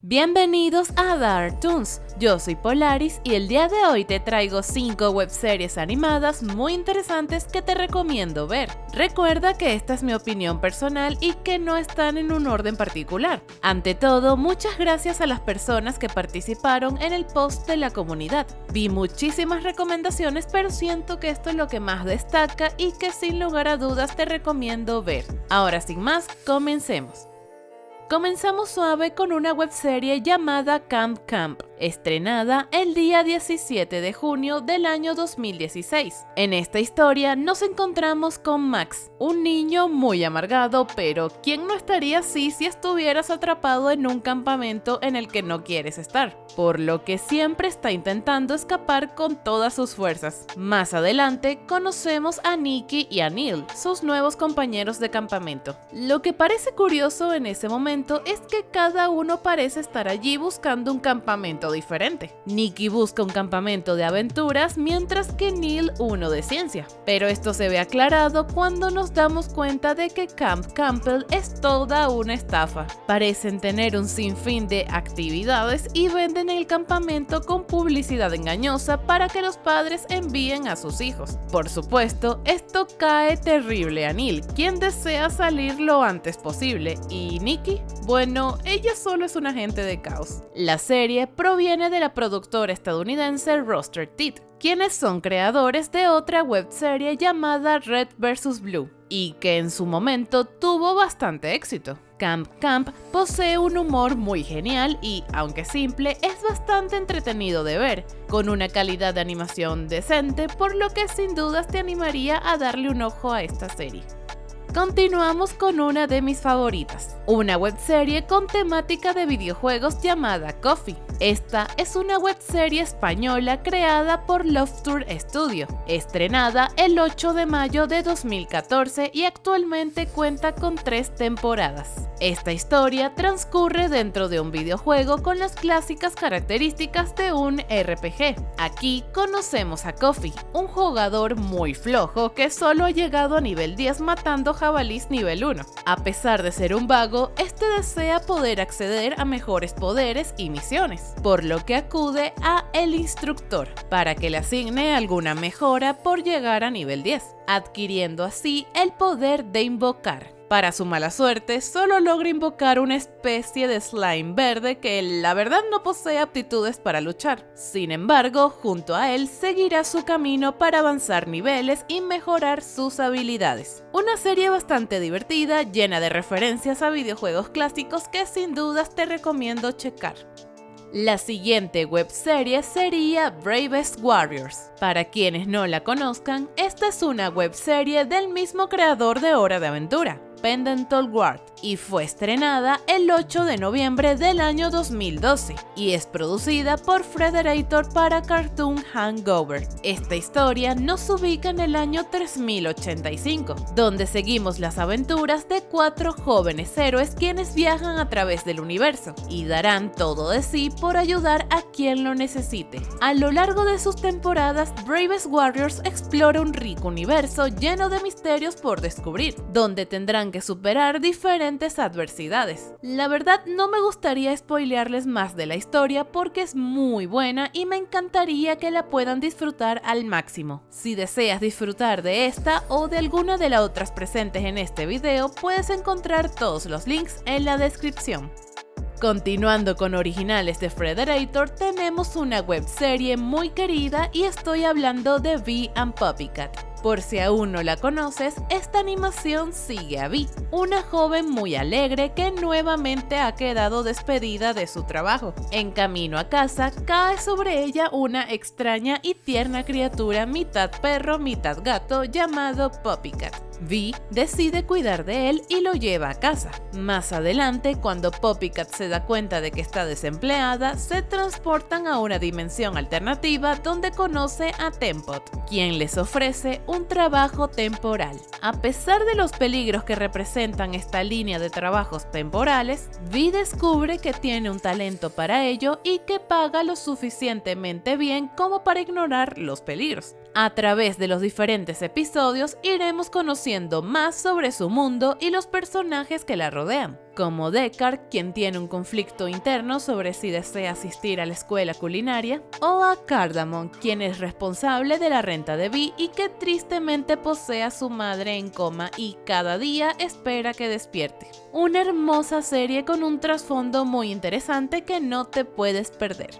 Bienvenidos a Dark Toons, yo soy Polaris y el día de hoy te traigo 5 webseries animadas muy interesantes que te recomiendo ver. Recuerda que esta es mi opinión personal y que no están en un orden particular. Ante todo, muchas gracias a las personas que participaron en el post de la comunidad. Vi muchísimas recomendaciones pero siento que esto es lo que más destaca y que sin lugar a dudas te recomiendo ver. Ahora sin más, comencemos. Comenzamos suave con una webserie llamada Camp Camp, estrenada el día 17 de junio del año 2016. En esta historia nos encontramos con Max, un niño muy amargado, pero ¿quién no estaría así si estuvieras atrapado en un campamento en el que no quieres estar? Por lo que siempre está intentando escapar con todas sus fuerzas. Más adelante conocemos a Nikki y a Neil, sus nuevos compañeros de campamento. Lo que parece curioso en ese momento es que cada uno parece estar allí buscando un campamento diferente. Nikki busca un campamento de aventuras mientras que Neil uno de ciencia. Pero esto se ve aclarado cuando nos damos cuenta de que Camp Campbell es toda una estafa. Parecen tener un sinfín de actividades y venden el campamento con publicidad engañosa para que los padres envíen a sus hijos. Por supuesto, esto cae terrible a Neil, quien desea salir lo antes posible. ¿Y Nikki? Bueno, ella solo es un agente de caos. La serie viene de la productora estadounidense Roster Teeth, quienes son creadores de otra webserie llamada Red vs. Blue, y que en su momento tuvo bastante éxito. Camp Camp posee un humor muy genial y, aunque simple, es bastante entretenido de ver, con una calidad de animación decente, por lo que sin dudas te animaría a darle un ojo a esta serie. Continuamos con una de mis favoritas, una webserie con temática de videojuegos llamada Coffee. Esta es una webserie española creada por Love Tour Studio, estrenada el 8 de mayo de 2014 y actualmente cuenta con tres temporadas. Esta historia transcurre dentro de un videojuego con las clásicas características de un RPG. Aquí conocemos a Coffee, un jugador muy flojo que solo ha llegado a nivel 10 matando jabalís nivel 1. A pesar de ser un vago, este desea poder acceder a mejores poderes y misiones por lo que acude a el instructor para que le asigne alguna mejora por llegar a nivel 10, adquiriendo así el poder de invocar. Para su mala suerte, solo logra invocar una especie de slime verde que la verdad no posee aptitudes para luchar. Sin embargo, junto a él seguirá su camino para avanzar niveles y mejorar sus habilidades. Una serie bastante divertida, llena de referencias a videojuegos clásicos que sin dudas te recomiendo checar. La siguiente webserie sería Bravest Warriors. Para quienes no la conozcan, esta es una webserie del mismo creador de Hora de Aventura, Pendental Ward y fue estrenada el 8 de noviembre del año 2012 y es producida por Frederator para Cartoon Hangover. Esta historia nos ubica en el año 3085, donde seguimos las aventuras de cuatro jóvenes héroes quienes viajan a través del universo y darán todo de sí por ayudar a quien lo necesite. A lo largo de sus temporadas, Bravest Warriors explora un rico universo lleno de misterios por descubrir, donde tendrán que superar diferentes adversidades. La verdad no me gustaría spoilearles más de la historia porque es muy buena y me encantaría que la puedan disfrutar al máximo. Si deseas disfrutar de esta o de alguna de las otras presentes en este video, puedes encontrar todos los links en la descripción. Continuando con originales de Frederator, tenemos una webserie muy querida y estoy hablando de V and Puppycat. Por si aún no la conoces, esta animación sigue a Vi, una joven muy alegre que nuevamente ha quedado despedida de su trabajo. En camino a casa, cae sobre ella una extraña y tierna criatura mitad perro, mitad gato llamado Poppycat. Vi decide cuidar de él y lo lleva a casa. Más adelante, cuando Poppycat se da cuenta de que está desempleada, se transportan a una dimensión alternativa donde conoce a Tempot, quien les ofrece un trabajo temporal. A pesar de los peligros que representan esta línea de trabajos temporales, Vi descubre que tiene un talento para ello y que paga lo suficientemente bien como para ignorar los peligros. A través de los diferentes episodios iremos conociendo más sobre su mundo y los personajes que la rodean, como Deckard, quien tiene un conflicto interno sobre si desea asistir a la escuela culinaria, o a Cardamon, quien es responsable de la renta de Vi y que tristemente posee a su madre en coma y cada día espera que despierte. Una hermosa serie con un trasfondo muy interesante que no te puedes perder.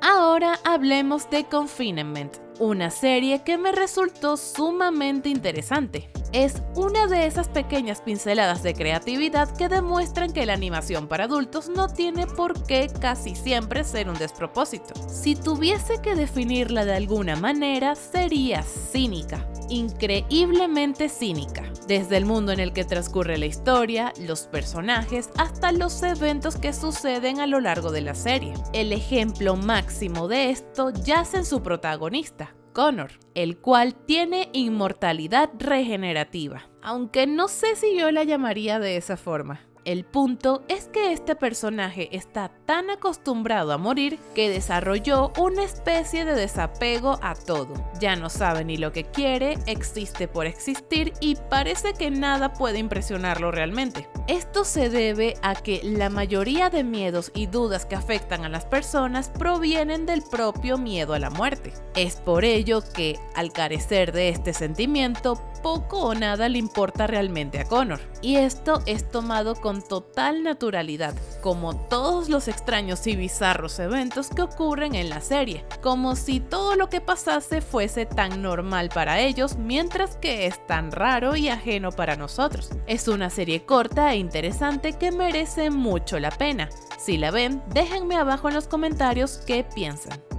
Ahora hablemos de Confinement, una serie que me resultó sumamente interesante. Es una de esas pequeñas pinceladas de creatividad que demuestran que la animación para adultos no tiene por qué casi siempre ser un despropósito. Si tuviese que definirla de alguna manera, sería cínica increíblemente cínica, desde el mundo en el que transcurre la historia, los personajes, hasta los eventos que suceden a lo largo de la serie. El ejemplo máximo de esto yace en su protagonista, Connor, el cual tiene inmortalidad regenerativa, aunque no sé si yo la llamaría de esa forma. El punto es que este personaje está tan acostumbrado a morir que desarrolló una especie de desapego a todo. Ya no sabe ni lo que quiere, existe por existir y parece que nada puede impresionarlo realmente. Esto se debe a que la mayoría de miedos y dudas que afectan a las personas provienen del propio miedo a la muerte. Es por ello que, al carecer de este sentimiento, poco o nada le importa realmente a Connor. Y esto es tomado con total naturalidad, como todos los extraños y bizarros eventos que ocurren en la serie, como si todo lo que pasase fuese tan normal para ellos, mientras que es tan raro y ajeno para nosotros. Es una serie corta e interesante que merece mucho la pena. Si la ven, déjenme abajo en los comentarios qué piensan.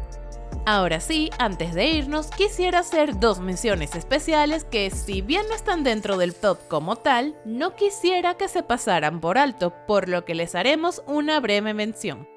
Ahora sí, antes de irnos, quisiera hacer dos menciones especiales que si bien no están dentro del top como tal, no quisiera que se pasaran por alto, por lo que les haremos una breve mención.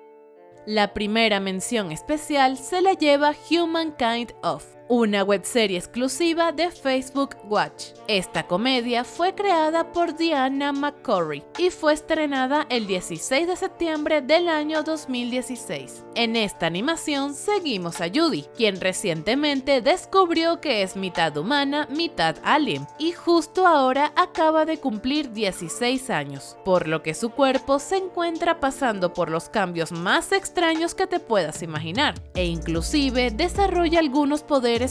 La primera mención especial se la lleva Humankind of, una webserie exclusiva de Facebook Watch. Esta comedia fue creada por Diana McCurry y fue estrenada el 16 de septiembre del año 2016. En esta animación seguimos a Judy, quien recientemente descubrió que es mitad humana, mitad alien, y justo ahora acaba de cumplir 16 años, por lo que su cuerpo se encuentra pasando por los cambios más extraños que te puedas imaginar, e inclusive desarrolla algunos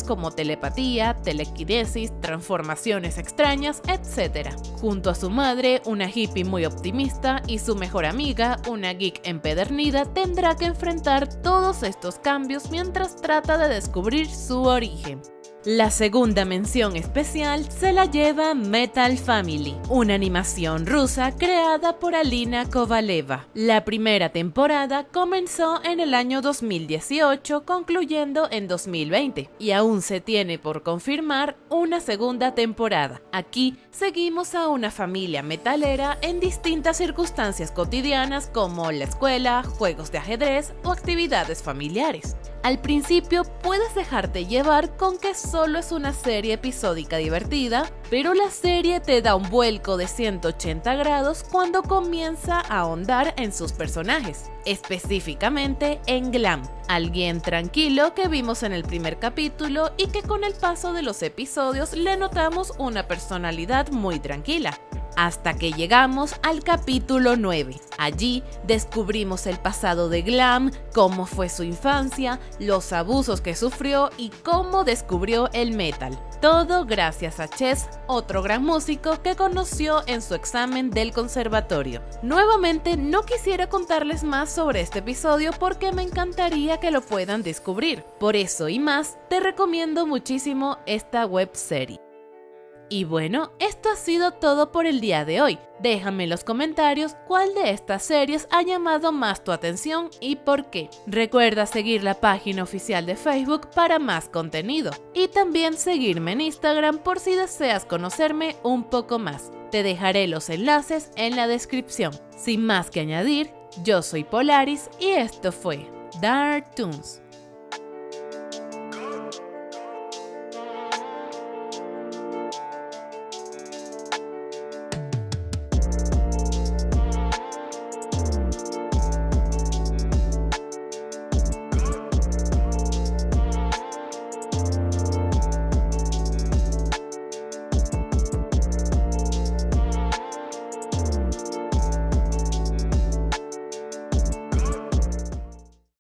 como telepatía, telequinesis, transformaciones extrañas, etc. Junto a su madre, una hippie muy optimista, y su mejor amiga, una geek empedernida, tendrá que enfrentar todos estos cambios mientras trata de descubrir su origen. La segunda mención especial se la lleva Metal Family, una animación rusa creada por Alina Kovaleva. La primera temporada comenzó en el año 2018, concluyendo en 2020, y aún se tiene por confirmar una segunda temporada. Aquí seguimos a una familia metalera en distintas circunstancias cotidianas como la escuela, juegos de ajedrez o actividades familiares. Al principio puedes dejarte llevar con que solo es una serie episódica divertida, pero la serie te da un vuelco de 180 grados cuando comienza a ahondar en sus personajes, específicamente en Glam, alguien tranquilo que vimos en el primer capítulo y que con el paso de los episodios le notamos una personalidad muy tranquila hasta que llegamos al capítulo 9. Allí descubrimos el pasado de Glam, cómo fue su infancia, los abusos que sufrió y cómo descubrió el metal. Todo gracias a Chess, otro gran músico que conoció en su examen del conservatorio. Nuevamente no quisiera contarles más sobre este episodio porque me encantaría que lo puedan descubrir. Por eso y más, te recomiendo muchísimo esta web serie. Y bueno, esto ha sido todo por el día de hoy. Déjame en los comentarios cuál de estas series ha llamado más tu atención y por qué. Recuerda seguir la página oficial de Facebook para más contenido y también seguirme en Instagram por si deseas conocerme un poco más. Te dejaré los enlaces en la descripción. Sin más que añadir, yo soy Polaris y esto fue Dark Toons.